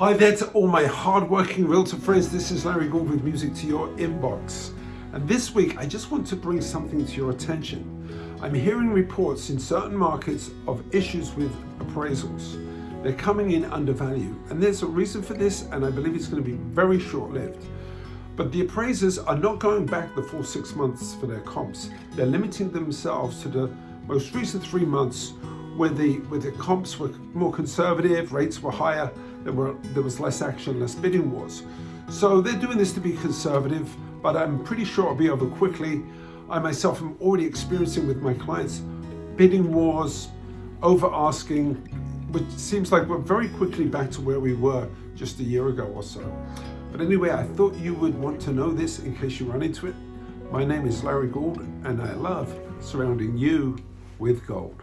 Hi there to all my hard-working realtor friends. This is Larry Gould with Music to Your Inbox. And this week, I just want to bring something to your attention. I'm hearing reports in certain markets of issues with appraisals. They're coming in undervalued. And there's a reason for this, and I believe it's going to be very short-lived. But the appraisers are not going back the full six months for their comps. They're limiting themselves to the most recent three months where the, where the comps were more conservative, rates were higher, there, were, there was less action, less bidding wars. So they're doing this to be conservative, but I'm pretty sure it'll be over quickly. I myself am already experiencing with my clients bidding wars, over asking, which seems like we're very quickly back to where we were just a year ago or so. But anyway, I thought you would want to know this in case you run into it. My name is Larry Gould and I love surrounding you with gold.